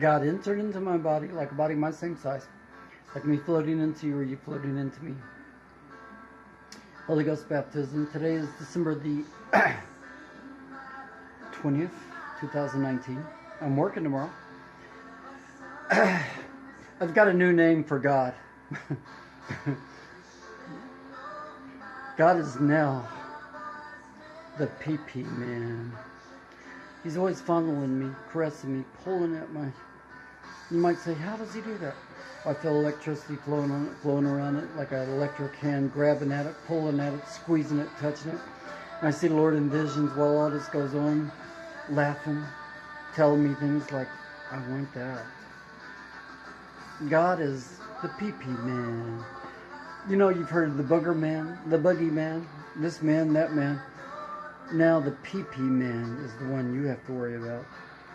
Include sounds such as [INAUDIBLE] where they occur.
God entered into my body like a body my same size, like me floating into you or you floating into me. Holy Ghost baptism. Today is December the [CLEARS THROAT] 20th, 2019. I'm working tomorrow. [CLEARS THROAT] I've got a new name for God. [LAUGHS] God is now the PP man. He's always fondling me, caressing me, pulling at my. You might say, how does he do that? I feel electricity flowing on it, flowing around it like an electric hand, grabbing at it, pulling at it, squeezing it, touching it. And I see the Lord in visions while all this goes on, laughing, telling me things like, I want that. God is the PP man. You know, you've heard of the booger man, the boogie man, this man, that man. Now the PP man is the one you have to worry about.